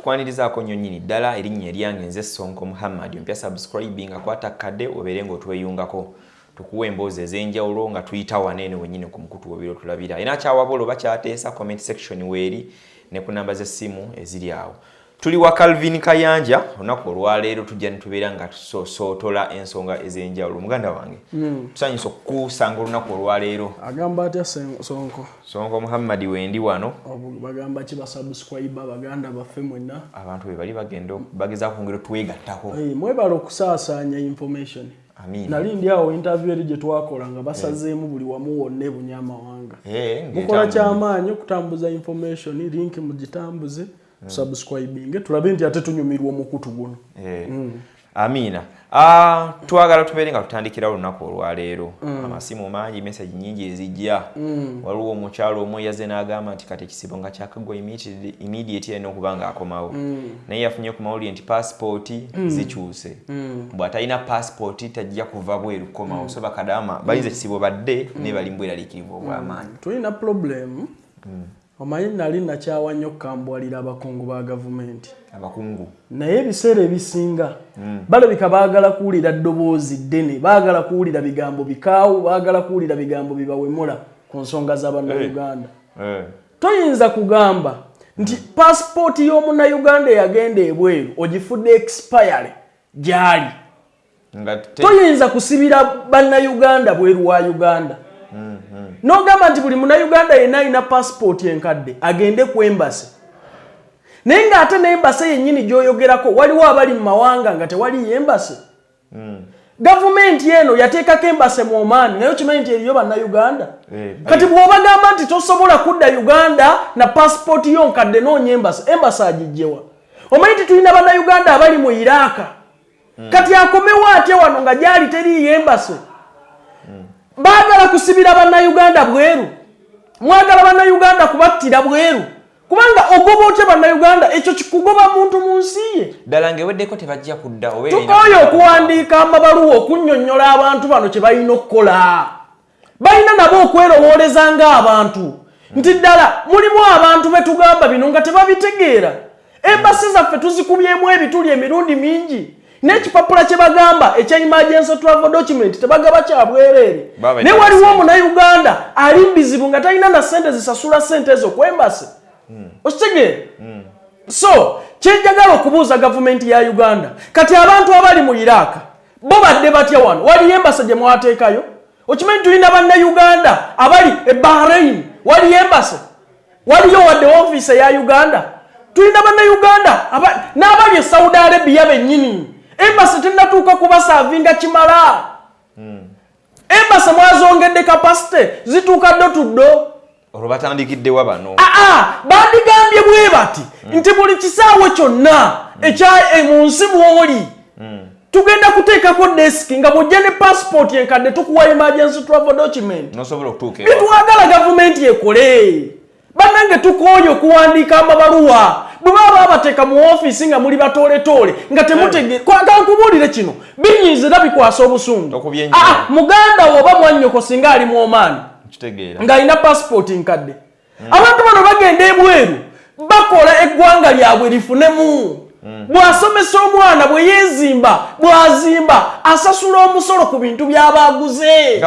tukwanirizaako nnyo nnyini ddala erinnya eryange nze sonko muhammad ompya subscribing akwata kadde obeere ng'otweyungako tukuwa emboozi ez'enjawulo nga tuyita waneene wennyini ku mukutu webiro tulabira. Era kyawabula oba kyateesa comment section weeri ne ku namba z'essimu eziri awo tuli wa calvin kayanja olunaku olwaleero tujja netubeera nga tusootola ensonga ez'enjawulo. Muganda wange tusanyusa okukusanga olunaku olwaleero. Agamba atya sonko? Sonko muhammadi wendi wano. Bagamba ki basubscribe baganda baffe mwenna? Abantu be bali bagenda bagezaako kwongera twegattako. Mwebala okusaasaanya information. Nali ndi awo interview eri gye twakola nga basazeemu buli wamu wonna ebunya amawanga Eh, mukola kyamaanyi okutambuza information link mugitambuze tusubscribinge tulabe nti ate tunyumirwa omukutu guno. Eh, amiina Ah, twagala tubeere nga tutandikira olunaku olwaleero. Amasimu mangi message nyingi ezijja. Waliwo omukyalo omu yaze n'agamba nti kati ekisibo nga kyakaggwa immediately- immediate alina okuba ng'akomawo naye yafunye ku mawulire nti paasipooti zikyuse. Bw'atalina paasipooti tajja kuva bweru kukomawo so bakadama bayiza ekisibo badde naye bali mbweraliikirivu obw'amaanyi. Tulina problem omanyi nali nakyawa nnyo okukambwalira abakungu ba gavumenti. Abakungu? Naye ebiseera ebisinga balabika baagala kuwulira ddoboozi ddene baagala kuwulira bigambo bikaawu baagala kuwulira bigambo bibawemula ku nsonga z'abannayuganda Eh, toyinza kugamba nti paasipooti y'omunnayuganda eyagenda ebweru ogifudde expire gy'ali. Toyinza kusibira bannayuganda bweru wa uganda n'ogamba nti buli munnayuganda yenna alina paasipooti enkadde agende ku embasi naye ng'ate n'embasi yennyini gy'oyogerako waliwo abali mu mawanga nga tewaliyo embasi gavumenti eno yateekako embase mu omaani naye okimanyi nti eriyo bannayuganda. Eh, kati bw'obagamba nti tosobola kudda uganda na paasipooti yo nkadde noonya embasi embasi agijjewa. Omanyi nti tulina bannayuganda abali mu iraaka kati akomewo atya wano nga gyali teriiyo embasi baagala kusibira bannayuganda bweru. Mwagala bannayuganda kubattira bweru. Kubanga ogoba otya bannayuganda ekyo kikugoba muntu mu nsi ye. Ddala ng'eweddeko tebajja kudda oba tukooye okuwandiika amabaluwa okunnyonnyola abantu bano kye balina okukola. Balina nabo okwerowooleza ng'abantu. Nti ddala mulimu abantu be tugamba bino nga tebabitegeera. Embasi zaffe tuzikubyemu ebituli emirundi mingi n'ekipapula kye bagamba ekya emergency travel document tebagaba kya bwereere Baba naye waliwo sente. omunnayuganda ali mbizibu nga talina na sente zisasula sente ezo ku embasi okitegeera so kyenjagala okubuuza gavumenti ya uganda. Kati abantu abali mu iraaka bo badde batya wano? Waliyo embasa gye mwateekayo? Okimanyi tulina bannayuganda abali e bahrain? Waliyo embasa waliyo wadde ofiisi eya uganda? Tulina bannayuganda aba- n'abali e saudi arabia bennyini embasi tenatuuka kubasaavinga kimala. Embasi mwazongedde kapasite zituuka ddo tuddo olwo batandikiddewa bano. Aa bandigambye bwe bati nti buli kisaawe kyonna ekya e- mu nsi mwoli tugenda kuteekako desiki nga bwojja ne paasipooti enkadde tukuwa emergency travel document. Nosobola okutuuka bye twagala gavumenti ekole. Bannange tukooye okuwandiika amabaluwa bwe baba babateeka mu ofiisi nga muli batooletoole nga temutege kankubuulire kino binyiiza era bikwasa obusungu. Okubyenyiza. Aa, muganda wo oba mwannyoko singa ali mu omaani ng'alina paasipooti nkadde. Abantu bano bagenda ebweru bakola eggwanga lyabwe lifunemu. Bw'asomesa omwana bwe yeezimba bw'azimba asasula omusolo ku bintu by'abaaguze.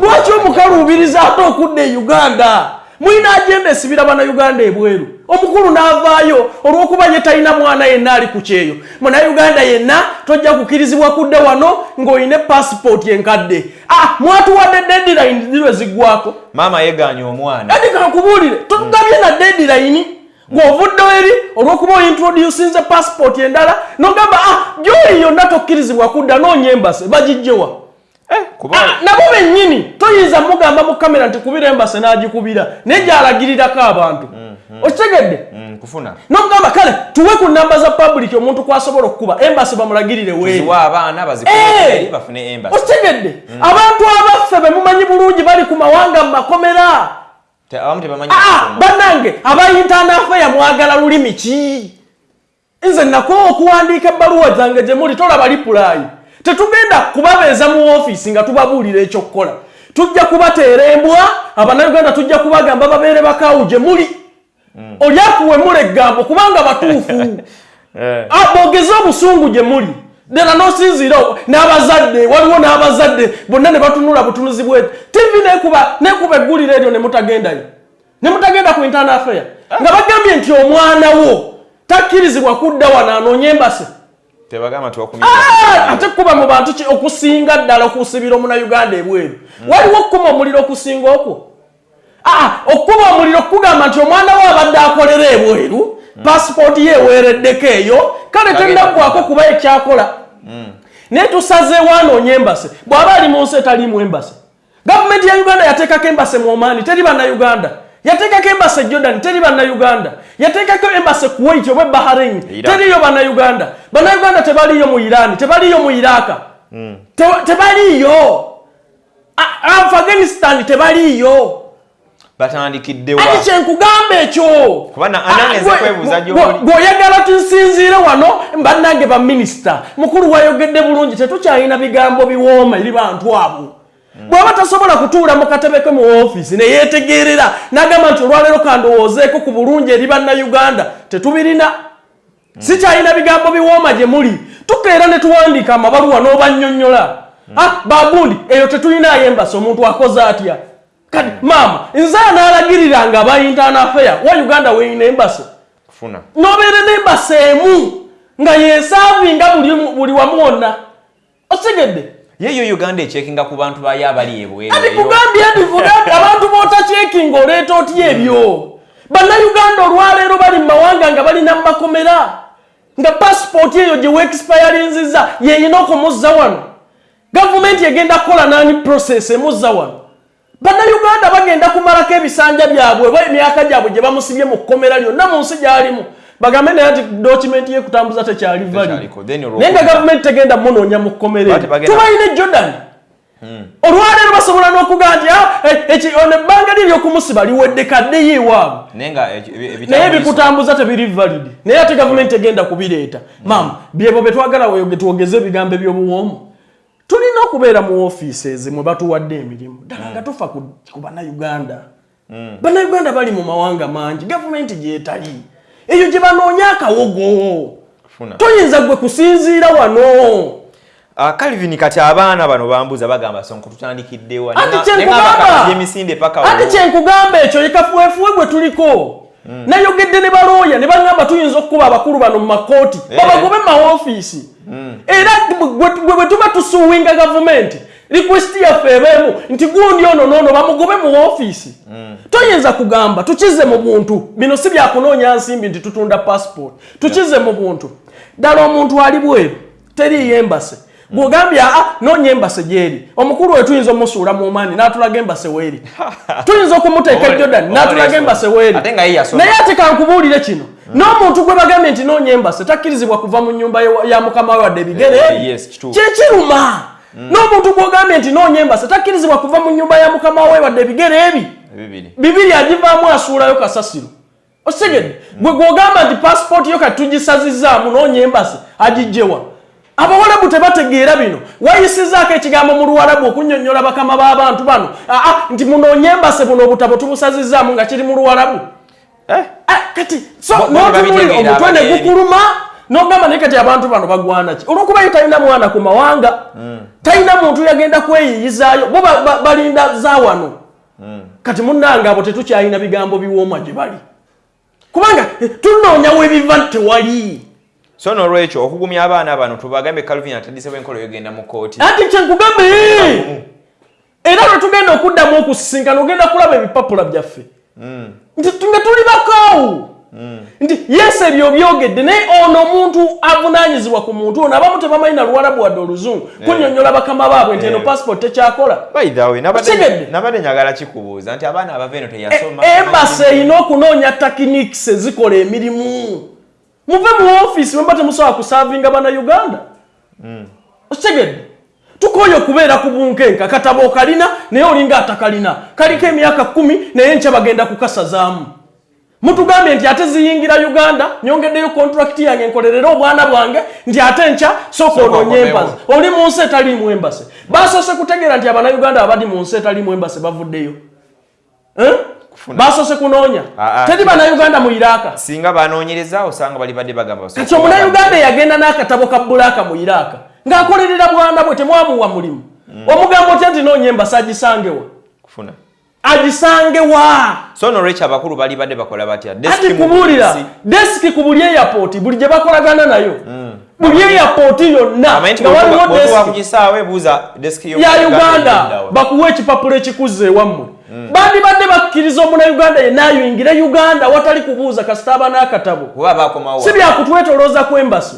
Lwaki omukaluubiriza ate okudda e uganda mulina agenda esibira bannayuganda ebweru. Omukulu n'avaayo olw'okuba ye talina mwana yenna ali ku kyeyo. Munnayuganda yenna tojja kukirizibwa kudda wano ng'olina paasipooti enkadde. Ah, mwatuwadde deadline zirwe ziggwako maama yegaanya omwana. Ati kankubuulire totugabye na deadline ng'ovuddewo eri olw'okuba ointroducinze paasipooti endala nogamba ah, gyoli yonna tokkirizibwa kudda noonya embase bagijjewa nabo bennyini toyinza mugamba mu kamera nti kubira embase n'agikubira naye gyalagirirako abantu. Okitegedde? Mm, nokugamba kale tuwe ku namba za public omuntu kwasobola okukuba embase bamulagirire weeri ziwa abaana Eh! embasi. Okitegedde? Abantu abaffe be mumanyi bulungi bali ku mawanga mu makomera. Ah, kusoma. bannange abayintanafeya mwagala lulimi ki? Nze nakowa okuwandiika ebbaluwa zange gye muli tolaba lipulayi tetugenda kubabeeza mu ofiisi nga tubabuulira ekyokukola. Tujja kubateera embwa abannayuganda tujja kubagamba babeere bakaawu gye muli oli akuwemula eggambo kubanga batuufu. Eh. Ah, bogeze obusungu gye muli. Ddala n'osinziira n'abazadde waliwo n'abazadde bonna ne batunula butunuzi bwe. Tivi nekuba egguliro eryo ne mutagendayo. Ne mutagenda ku internal affair nga bagambye nti omwana wo takkirizibwa kudda wano anoonye embase tebagamba tiwakumira Ah, ate kuba mu bantu ki? Okusinga ddala okusibira omunauganda ebweru. Waliwo okukuma omuliro okusinga okwo? Ah, okuba omuliro okugamba nti omwana we abadde akolera ebweru pasipooti ye eweereddeko eyo kale tennaggwako kuba. ekyakola naye tusazeewo anoonye embase. Bw'aba ali mu nsi etaliimu embase. Gavumenti ya uganda yateekako embase mu omaani teri bannayuganda yateekako embase e jordan teri bannayuganda. Yateekako embase kuwait oba bahrain teriyo bannayuganda. Bannayuganda tebaliyo mu irani tebaliyo mu iraka Te- tebaliyo. Afghanistan tebaliyo. Batandikiddewa ati kyenkugamba ekyo. Ah, gweoyagala tunsinziire wano bannange baminisita mukulu wayogedde bulungi tetukyalina bigambo biwooma eri bantu abo bw'aba tasobola kutuula mu katebe ke mu ofiisi neyeetegeerera n'agamba nti olwaleero kandowoozeeko ku bulungi eri bannayuganda tetubirina. Sikyalina bigambo biwooma gye muli. Tukeera ne tuwandiika amabaluwa n'obannyonnyola Ah, bagundi eyo tetulinayo embasi omuntu akoze atya? Kati maama nze anaalagirira nga aba internal affair wa uganda weeyina embasi kufuna n'obeere n'embasi emu nga yesaavinga buli, buli wamu wonna osigedde yeyo uganda ekyekinga ku bantu bayo abali ebweru ati eyo. kugambye ndivugambye abantu bootakyekinga oleeta otya ebyo? Bannayuganda olwaleero bali mu mawanga nga balina mu makomera nga pasipooti eyo gye weexpayalinziza yeyina okumuzza wano. Gavumenti egenda kukola nani process emuzza wano. Bannayuganda bagenda kumalako ebisanja byabwe oba emyaka gyabwe gye bamusibye mu kkomera lyonna mu nsi gy'alimu bagambe naye nti dokimenti yekutambuza tekyali valid Tekyaliko. Then olwo- naye nga gavumenti tegenda munoonya mu kkomera Bati eryo bagenda- tubalina e jordan. Olwaleero basobola n'okugaa nti "Ah, eh, eki- ono ebbanga liri okumusiba liwedde kaddeyo ewaabwe naye bikutambuza tebiri valid. Naye ate gavumenti egenda kubireeta. Maama byebo betwagala weyoge twogeze ebigambo ebyobuwoomu tulina okubeera mu ofiises mwe batuwadde emirimu. Ddala nga tufa ku ku bannayuganda. Bannayuganda bali mu mawanga mangi. Gavumenti gyetali eyo gye banoonya akawogo. Toyinza gwe kusinziira wano. Ah, calvin kati abaana bano bambuza bagamba sonko tutandikiddewa ati Nenga- kyenkugamba ekyo yekafuwefuwe gwe tuliko. Nayogedde ne balooya ne baŋŋamba tuyinza okukuba abakulu bano mu makooti. Eh. babagobe mu maofiisi era gwe- bwe tuba tusuwinga gavumenti. Rikwesiti yaffe ebeemu nti gundi ono noono bamugobe mu ofiisi toyinza kugamba tukize mu buntu. Bino si byakunoonya nsimbi nti tutunda passport. Tukize mu buntu. Ddala omuntu ali bweru teriiyo embase bwogambye aa noonya embase gyeri. Omukulu we tuyinza omusuula mu maani n'atulaga embase weeri. Tuyinza okumuteeka jordan n'atulaga embase weeri. Naye ate kankubuulire kino. N'omuntu gwe bagambye nti noonya embase takkirizibwa kuva mu nyumba ya mukama we wadde ebigere Eh, kyekiruma. N'omuntu gwogambye nti noonya embase takkirizibwa kuva mu nyumba ya mukama we wadde ebigere ebi bibiri. Bibiri agivaamu asuulayo kasasiro. Osigedde gwe gwogamba nti pasipooti yo kati tugisazizaamu noonya embase agijjewa abawalabu tebategeera bino. Wayisizaako ekigambo mu luwalabu okunnyonnyola bakama b'abantu bano? Aa nti munoonye embase buno obutabo tubusazizaamu nga kiri mu luwalabu Eh, Ah, kati so n'otunulira omutwe ne gukuluma n'ogamba naye kati abantu bano bagwana ki? Olwokuba ye talina mwana ku mawanga talina muntu yagenda kweyiyizaayo bo ba- ba- balinda za wano kati munnange abo tetukyalina bigambo biwooma gye bali. Kubanga eh, tunoonya webiva tewali. So nolwekyo okugumya abaana bano tubagambe calvin atandise bwenkolo yogenda mu kooti ati kyenkugambe era lwe tugenda okuddamu okusisinkana ogenda kulaba ebipapula byaffe. Nti tu- nga tuli bakaawu nti yes ebyo byogedde. Naye ono omuntu avunaanyizibwa ku muntu ono abamu tebamanyi na luwalabu wadde oluzungu. Kunnyonnyola bakama baabwe nti eno Eh. passport tekyakola nabadde njagala kikubuuza nti abaana abava eno teyasoma. Embasi erina okunoonya takiniks ezikola emirimu. Muve mu ofiisi mwemba temusobola kusaavinga bannayuganda okitegedde tukoye okubeera ku bunkenka katabo okalina naye olinga atakalina kaliko emyaka kumi naye nkya bagenda kukasazaamu mutugambye nti ate ziyingira uganda nyongeddeyo kontrakiti yange nkolerera obwana bwange nti ate Sooka onoonye okomewo. embase oli mu nsi etaliimu embase basoose kutegeera nti abannayuganda abali mu nsi etaliimu embase bavuddeyo. Basose kunoonya. Ah, ah. teri bannayuganda mu iraaka singa banoonyereza osanga bali badde bagamba kati omunnayuganda eyagenda n'akatabo ka bulaaka mu iraaka ng'akolerera bwana bwe temwamuwa mulimu. Omugamba otya nti noonya embasa agisangewa kufuna agisangewa so nolwekyo abakulu bali badde bakola batya? Ati kubuulira desiki ku buli airport buli gye bakolagana nayo buli airport yonna nga waliwo ya uganda bakuwa ekipapula ekikuza ewammwe bandi badde bakkiriza omunnayuganda yenna ayingire uganda watali kubuuza kasita aba n'akatabo si byakutwetolooza kwembase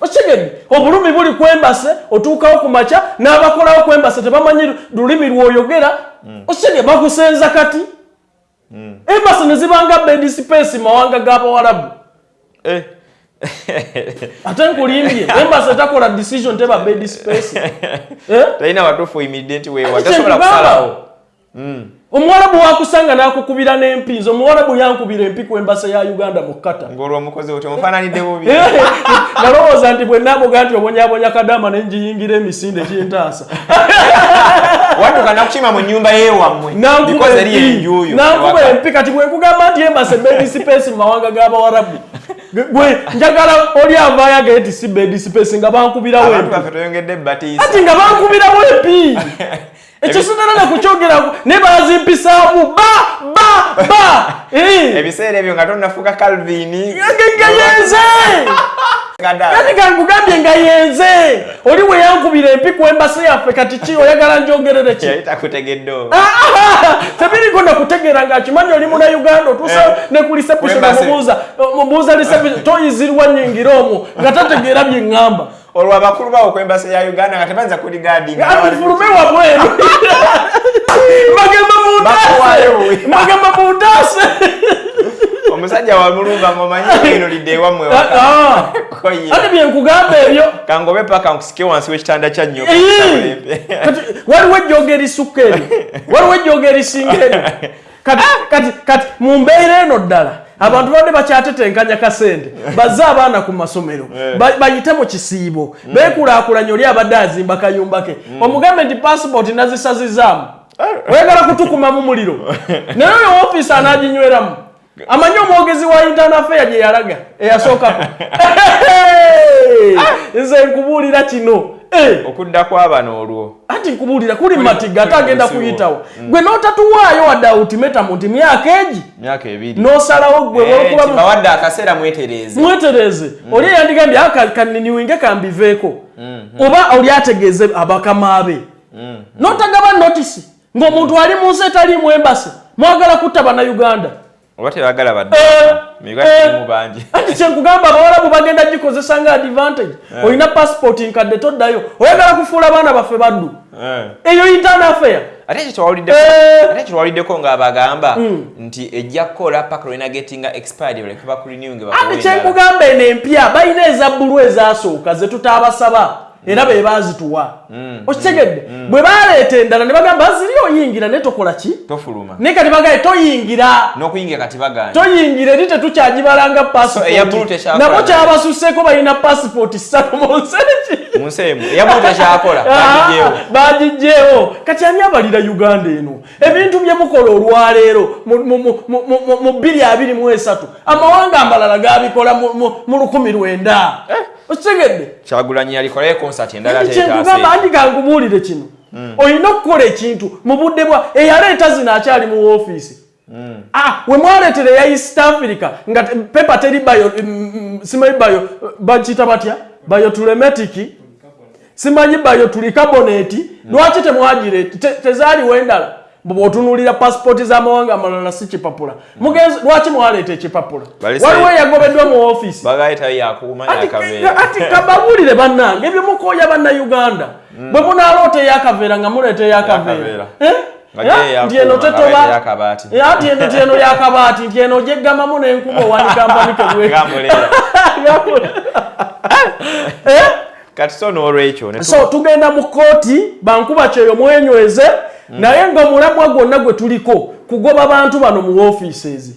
okigedde obulumi buli kwembase otuukawo ku makya n'abakolawo kwembase tebamanyi lulimi lwoyogera. Okigedde bakusenza kati. Embase ne zibanga bed space mawanga g'abawalabu Eh. ate nkulimbye embase takola decision teba bed space. Eh? talina watuufu oyimiridde nti weewa Ati tasobola kusalawo omuwalabu wakusanga n'akukubira n'empinzi omuwalabu yankubira empi ku embase ya uganda mu kata mufaananidde bubi nalowooza nti bwe namuga nti obonyabonya kadama ne njiyingira emisinde gyentaasa. Wadduka nakukima mu nnyumba yeewammwe nankuba empi kati bwe nkugamba nti embase bed space mu mawanga g'abawarabu gwe njagala oli avaayo agaye ti si bed space nga bankubirawo ati nga bankubirawo empi ekyo sinala nakukyogeraku ne bazimpisaamu ba ba ba. Ebiseera ebyo nga tonnafuuka calvin. Nga yenze! Kati kankugambye nga yenze! Oli we yankubira empi ku embasi yaffe kati ki? Oyagala njogerere ki? Tebiriko nakutegeera ngaakimanyi oli muna uganda otuusa Eh. ne ku reception Kwembase. mubuuza mubuuza reception toyizirwa nyingira omwo nga tategeera bye ŋŋamba olwo abakulu bawo kwembasa ya uganda nga tebanza kuligadinga ati fulume wabweru we. mbagamba muntaase omusajja wamulumba ngaomanyi eno lidde ewammwe Ah, koye. Ate bye nkugamba ebyo. Kangobe paka nkusike wansi w'ekitanda kya nnyo waliwo ejjooga erisukka eryo? Waliwo ejjooga erisinga eryo kati kati kati mu mbeera eno ddala. Abantu badde bakyatetenkanya kasente. Bazze abaana ku masomero. Ba- bayite mu kisiibo. Beekulaakulanye oli abadde azimba kayumba ke. Omugambe nti pasipoti nazisazizaamu. Oyagala kutukumamu muliro. Naye oyo ofiisi anaaginyweramu. Amanyi omwogezi wa internal fair gye yalaga eyasookako nze nkubuulira kino Eh, okudda kwabano olwo anti nkubuulira kuli matiga ate agenda kuyitawo. Gwe n'otatuwaayo wadde ultimatum nti myaka egi? Myaka ebiri. N'osalawo gwe Eh, bawadde akaseera mwetereeze. Mwetereze oli eyandigambye aka kaniniwinge kambiveeko oba oli ategeeze abakama be? N'otagaba notisi ng'omuntu ali mu nsi etaliimu embase mwagala kutta bannayuganda oba tebagala badde Eh, eh, bangi? Anti kyenkugamba abawalabu bagenda gikozesa nga advantage. Olina pasipoti nkadde toddayo. Oyagala kufuula abaana baffe baddu? Eh. eyo internal fair ate Eh. ekyo tewawuliddeko ng'abagamba nti ejja kukola paka lwena getinga expired baleke bakulinewinge kyenkugamba eno empya balina ezabbulu ezasooka ze tutaabasaba era be baazituwa okitegedde bwe baleeta endala ne bagamba ziri oyingira naye tokola ki? Naye kati bagaye toyingira. Toyingira eri pasipoti tekyakola. nabo kyabasusseko balina pasipoti ssatu mu tekyakola Ah, kati ani abalira uganda eno? Ebintu bye mukola olwaleero mu- mu- mu- mu- mu- mu bbiri abiri mu esatu amawanga amalala gabikola mu- mu- mu lukumi lwenda okitegedde? Kyagulanyi yalikolayo konsati endala ate kyenkugamba etaase andi gankubuulire kino olina okukola ekintu mu budde bwa eyaleeta zino akyali mu woofiisi. Ah, we mwaleetera eya east africa nga pepa teri bayo mm, mm, simanyi bayo bakiyita batya? Bayotulemetiki simanyi bayo tuli kaboneti lwaki temwagireeti Te- tezaaliwo endala bwotunulira pasipoti z'amawanga amalala si kipapula. Mugenzi lwaki mwaleeta ekipapula? Waliwo eyagobeddwa mu yakuuma Ati- kababulire bannange ebyo mukooya bannayuganda bwe munaaloota eyakaveera nga muleeta eyakaveera. Eh? Gye nti eno tetoba. Ya, ati eno ti eno yakabaati. Nti eno gyeggamamu n'enkuba owandikampanike bwe. Gamuleera. Kati so n'olwekyo so tugenda mu kooti bankuba kyeyo mwenyweze naye nga omulamwa gwonna gwe tuliko kugoba bantu bano mu offices